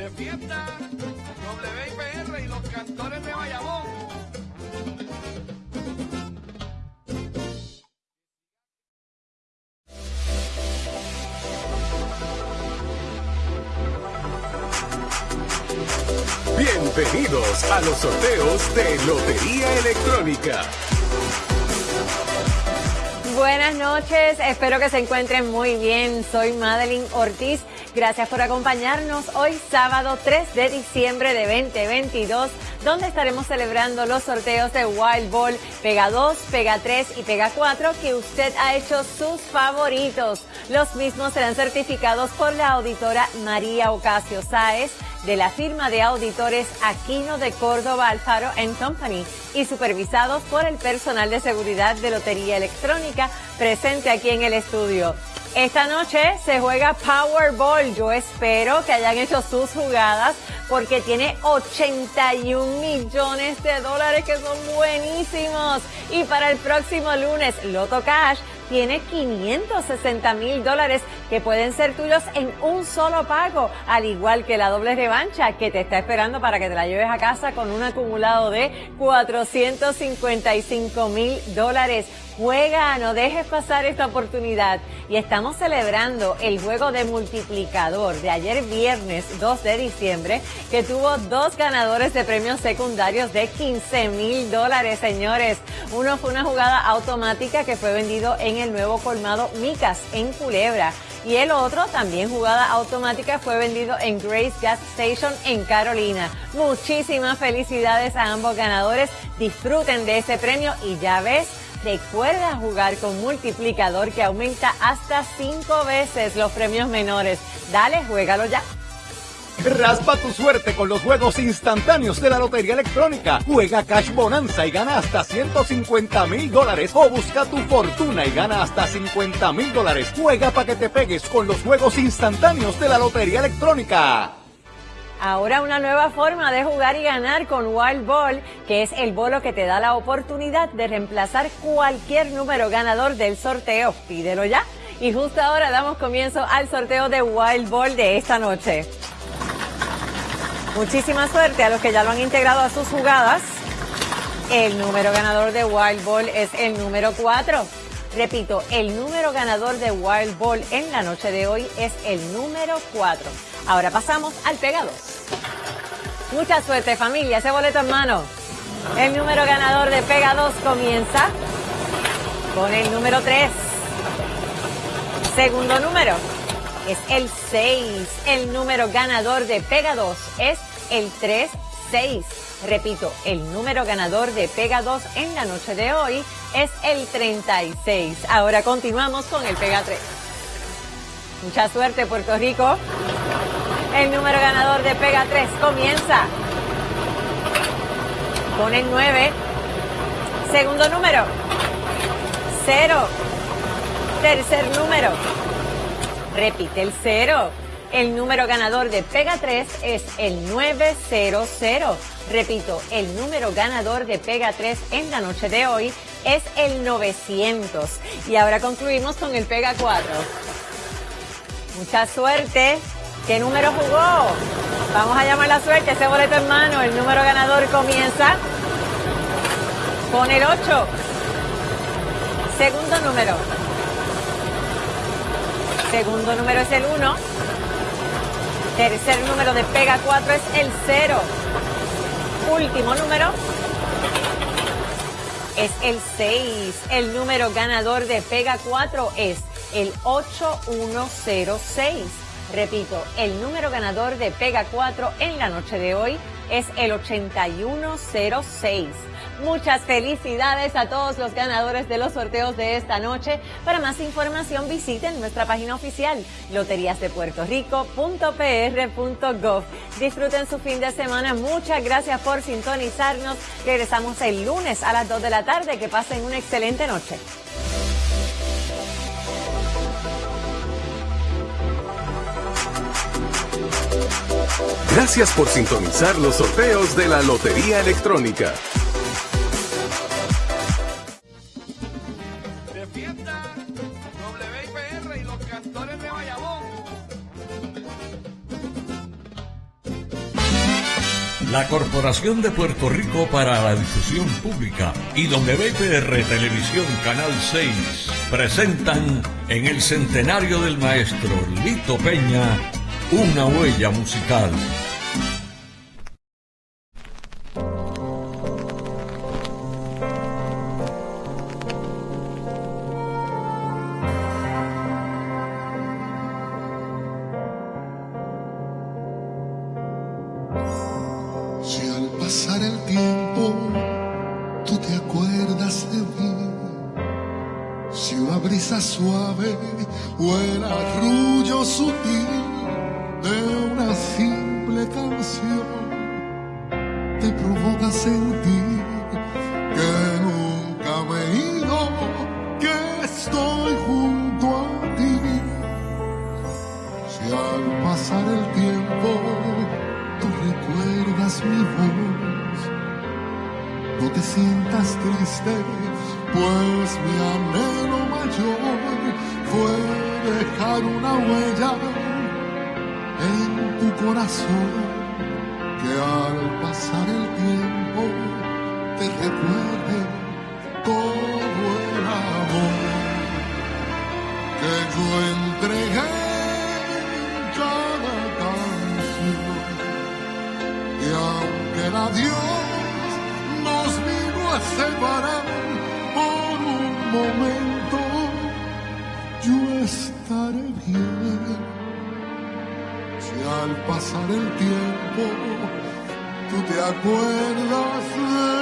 de fiesta, WIPR y los cantores de Bayamón. Bienvenidos a los sorteos de Lotería Electrónica. Buenas noches, espero que se encuentren muy bien. Soy Madeline Ortiz. Gracias por acompañarnos hoy sábado 3 de diciembre de 2022, donde estaremos celebrando los sorteos de Wild Ball Pega 2, Pega 3 y Pega 4 que usted ha hecho sus favoritos. Los mismos serán certificados por la auditora María Ocasio Sáez de la firma de auditores Aquino de Córdoba Alfaro Company y supervisados por el personal de seguridad de Lotería Electrónica presente aquí en el estudio. Esta noche se juega Powerball. Yo espero que hayan hecho sus jugadas porque tiene 81 millones de dólares que son buenísimos. Y para el próximo lunes, Loto Cash tiene 560 mil dólares que pueden ser tuyos en un solo pago, al igual que la doble revancha que te está esperando para que te la lleves a casa con un acumulado de 455 mil dólares. Juega, no dejes pasar esta oportunidad. Y estamos celebrando el juego de multiplicador de ayer viernes 2 de diciembre, que tuvo dos ganadores de premios secundarios de 15 mil dólares, señores. Uno fue una jugada automática que fue vendido en el nuevo colmado Micas en Culebra. Y el otro, también jugada automática, fue vendido en Grace Gas Station en Carolina. Muchísimas felicidades a ambos ganadores. Disfruten de ese premio y ya ves, Recuerda jugar con multiplicador que aumenta hasta cinco veces los premios menores. Dale, juégalo ya. Raspa tu suerte con los juegos instantáneos de la Lotería Electrónica. Juega Cash Bonanza y gana hasta 150 mil dólares. O busca tu fortuna y gana hasta 50 mil dólares. Juega para que te pegues con los juegos instantáneos de la Lotería Electrónica. Ahora una nueva forma de jugar y ganar con Wild Ball, que es el bolo que te da la oportunidad de reemplazar cualquier número ganador del sorteo. Pídelo ya. Y justo ahora damos comienzo al sorteo de Wild Ball de esta noche. Muchísima suerte a los que ya lo han integrado a sus jugadas. El número ganador de Wild Ball es el número 4. Repito, el número ganador de Wild Ball en la noche de hoy es el número 4. Ahora pasamos al Pega 2. Mucha suerte familia, ese boleto en mano. El número ganador de Pega 2 comienza con el número 3. Segundo número es el 6. El número ganador de Pega 2 es el 3-6. Repito, el número ganador de Pega 2 en la noche de hoy es el 36. Ahora continuamos con el Pega 3. Mucha suerte, Puerto Rico. El número ganador de Pega 3 comienza con el 9. Segundo número, 0. Tercer número, repite el 0. El número ganador de Pega 3 es el 900. Repito, el número ganador de Pega 3 en la noche de hoy es el 900. Y ahora concluimos con el Pega 4. Mucha suerte. ¿Qué número jugó? Vamos a llamar la suerte, ese boleto en mano. El número ganador comienza con el 8. Segundo número. Segundo número es el 1. Tercer número de pega 4 es el 0. Último número es el 6. El número ganador de pega 4 es el 8106. Repito, el número ganador de Pega 4 en la noche de hoy es el 8106. Muchas felicidades a todos los ganadores de los sorteos de esta noche. Para más información visiten nuestra página oficial loteriasdepuertorico.pr.gov. Disfruten su fin de semana. Muchas gracias por sintonizarnos. Regresamos el lunes a las 2 de la tarde. Que pasen una excelente noche. Gracias por sintonizar los sorteos de la Lotería Electrónica. WIPR y los cantores de La Corporación de Puerto Rico para la Difusión Pública y WIPR Televisión Canal 6 presentan en el centenario del maestro Lito Peña una huella musical. Si al pasar el tiempo tú te acuerdas de mí, si una brisa suave o el arrullo sutil pasión te provoca sentir que nunca me he ido, que estoy junto a ti. Si al pasar el tiempo tú recuerdas mi voz, no te sientas triste, pues mi anhelo mayor fue dejar una huella en tu corazón. adiós nos vino a separar por un momento. Yo estaré bien si al pasar el tiempo tú te acuerdas de